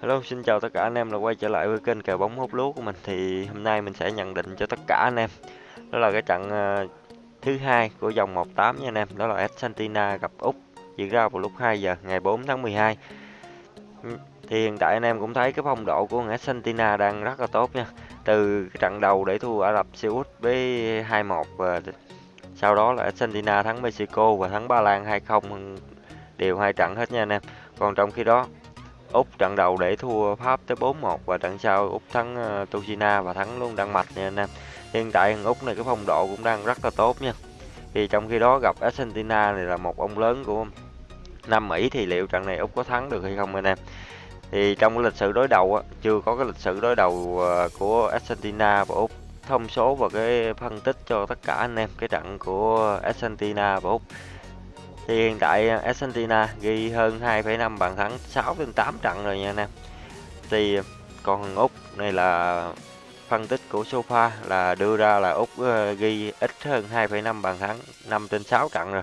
Hello, xin chào tất cả anh em là quay trở lại với kênh kèo bóng hút lúa của mình. Thì hôm nay mình sẽ nhận định cho tất cả anh em. Đó là cái trận ờ, thứ hai của vòng 18 nha anh em. Đó là Argentina gặp Úc diễn ra vào lúc 2 giờ ngày 4 tháng 12 ừ, thì hiện tại anh em cũng thấy cái phong độ của Argentina đang rất là tốt nha. Từ cái trận đầu để thua Ả Rập Xê Út với 2-1 và sau đó là Argentina thắng Mexico và thắng Ba Lan 2-0 đều hai trận hết nha anh em. Còn trong khi đó Úc trận đầu để thua Pháp tới 4-1 và trận sau Úc thắng ờ, uh, Tuchina và thắng luôn Đan Mạch nha anh em. Hiện tại thằng Úc này cái phong độ cũng đang rất là tốt nha. Thì trong khi đó gặp Argentina này là một ông lớn của Nam Mỹ thì liệu trận này Úc có thắng được hay không anh em? Thì trong cái lịch sử đối đầu á, chưa có cái lịch sử đối đầu uh, của Argentina và Úc thông số và cái phân tích cho tất cả anh em cái trận của Argentina và Úc thì hiện tại à, Argentina ghi hơn 2,5 bàn thắng 6 trên 8 trận rồi nha anh em. Thì à, còn Úc này là phân tích của Sofa là đưa ra là Úc à, ghi ít hơn 2,5 bàn thắng 5 trên 6 trận rồi.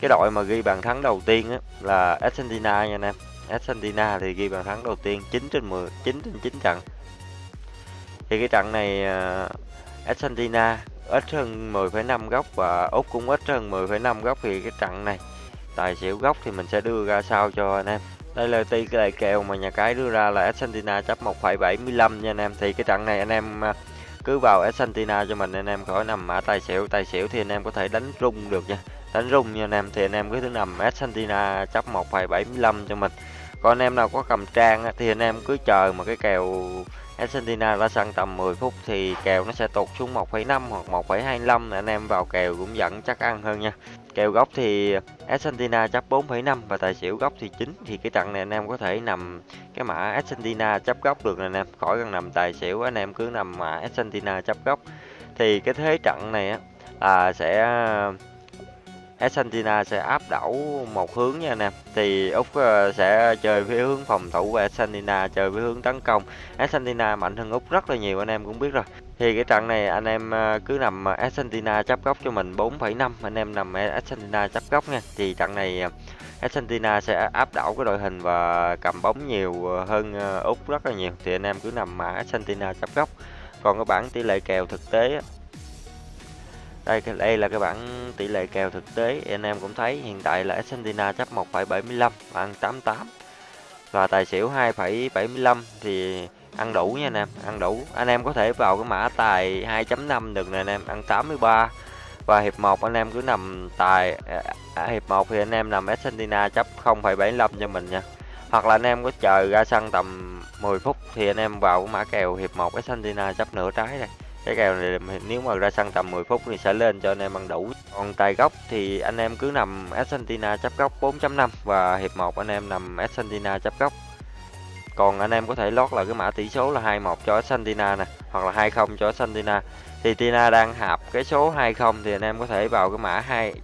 Cái đội mà ghi bàn thắng đầu tiên á, là Argentina nha anh em. Argentina thì ghi bàn thắng đầu tiên 9 trên 10, 9 trên 9 trận. Thì cái trận này Argentina ít hơn 10,5 góc và Úc cũng ít hơn 10,5 góc thì cái trận này. Tài xỉu góc thì mình sẽ đưa ra sao cho anh em. Đây là tỷ lệ kèo mà nhà cái đưa ra là Argentina chấp 1,75 nha anh em. Thì cái trận này anh em à, cứ vào Argentina cho mình anh em khỏi nằm mã tài xỉu. Tài xỉu thì anh em có thể đánh rung được nha. Đánh rung nha anh em. Thì anh em cứ thứ nằm Argentina chấp 1,75 cho mình. Còn anh em nào có cầm trang thì anh em cứ chờ mà cái kèo Argentina đã sân tầm 10 phút thì kèo nó sẽ tụt xuống 1,5 hoặc 1,25 anh em vào kèo cũng vẫn chắc ăn hơn nha. Kèo góc thì Argentina chấp 4,5 và tài xỉu góc thì 9 thì cái trận này anh em có thể nằm cái mã Argentina chấp góc được nè anh em. Khỏi cần nằm tài xỉu anh em cứ nằm mã Argentina chấp góc thì cái thế trận này á là sẽ Argentina sẽ áp đảo một hướng nha anh em. Thì Úc ờ, sẽ chơi với hướng phòng thủ và Argentina chơi với hướng tấn công. Argentina mạnh hơn Úc rất là nhiều anh em cũng biết rồi. Thì cái trận này anh em ờ, cứ nằm Argentina chấp góc cho mình 4,5 anh em nằm Argentina chấp góc nha. Thì trận này ờ, Argentina sẽ áp đảo cái đội hình và cầm bóng nhiều hơn Úc rất là nhiều. Thì anh em cứ nằm mà Argentina chấp góc. Còn cái bảng tỷ lệ kèo thực tế đây đây là cái bảng tỷ lệ kèo thực tế. Anh em cũng thấy hiện tại là Argentina chấp 1,75 ăn 88 và tài xỉu 2,75 thì ăn đủ nha anh em ăn đủ. Anh em có thể vào cái mã tài 2.5 được nè anh em ăn 83 và hiệp 1 anh em cứ nằm tài à, à, hiệp 1 thì anh em nằm Argentina chấp 0,75 cho mình nha. Hoặc là anh em có chờ ra sân tầm 10 phút thì anh em vào cái mã kèo hiệp 1 Argentina chấp nửa trái đây cái kèo này nếu mà ra sân tầm 10 phút thì sẽ lên cho anh em ăn đủ. Còn tài góc thì anh em cứ nằm Argentina chấp góc 4.5 và hiệp 1 anh em nằm Argentina chấp góc. Còn anh em có thể lót là cái mã tỷ số là 21 cho Argentina nè, hoặc là 20 cho Argentina. Thì Tina đang hạp cái số 20 thì anh em có thể vào cái mã 2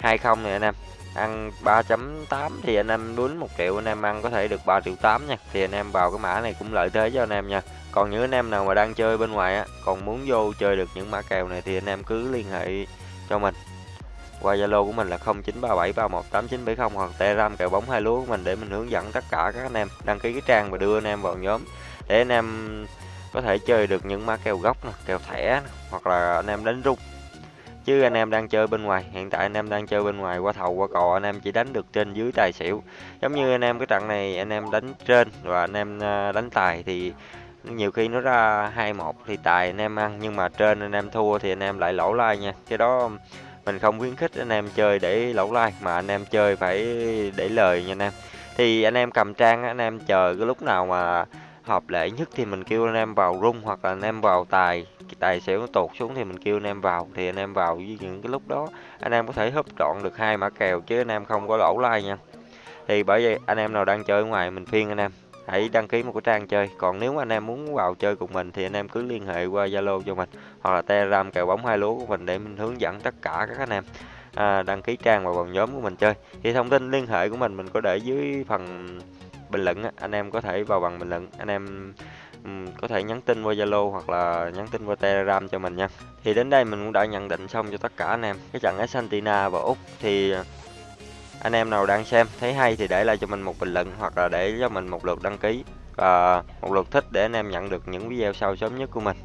20 này anh em. Ăn 3.8 thì anh em đúng 1 triệu, anh em ăn có thể được 3 triệu 8 nha. Thì anh em vào cái mã này cũng lợi thế cho anh em nha còn những anh em nào mà đang chơi bên ngoài á còn muốn vô chơi được những mã kèo này thì anh em cứ liên hệ cho mình qua Zalo của mình là 0937318970 hoặc Telegram kèo bóng hai lúa của mình để mình hướng dẫn tất cả các anh em đăng ký cái trang và đưa anh em vào nhóm để anh em có thể chơi được những mã kèo gốc nè, kèo thẻ hoặc là anh em đánh rung chứ anh em đang chơi bên ngoài hiện tại anh em đang chơi bên ngoài qua thầu qua cò anh em chỉ đánh được trên dưới tài xỉu giống như anh em cái trận này anh em đánh trên và anh em đánh tài thì nhiều khi nó ra hai một thì tài anh em ăn nhưng mà trên anh em thua thì anh em lại lỗ like nha cái đó mình không khuyến khích anh em chơi để lỗ like mà anh em chơi phải để lời nha anh em thì anh em cầm trang anh em chờ cái lúc nào mà hợp lệ nhất thì mình kêu anh em vào rung hoặc là anh em vào tài tài xỉu nó tụt xuống thì mình kêu anh em vào thì anh em vào với những cái lúc đó anh em có thể húp trọn được hai mã kèo chứ anh em không có lỗ like nha thì bởi vậy anh em nào đang chơi ở ngoài mình phiên anh em hãy đăng ký một cái trang chơi. Còn nếu anh em muốn vào chơi cùng mình thì anh em cứ liên hệ qua zalo cho mình hoặc là telegram kèo bóng hai lúa của mình để mình hướng dẫn tất cả các anh em à, đăng ký trang và vào nhóm của mình chơi. Thì thông tin liên hệ của mình mình có để dưới phần bình luận anh em có thể vào bằng bình luận. Anh em ừ, có thể nhắn tin qua Zalo hoặc là nhắn tin qua Telegram cho mình nha. Thì đến đây mình cũng đã nhận định xong cho tất cả anh em. Cái trận Argentina và Úc thì anh em nào đang xem thấy hay thì để lại cho mình một bình luận hoặc là để cho mình một lượt đăng ký và một lượt thích để anh em nhận được những video sau sớm nhất của mình.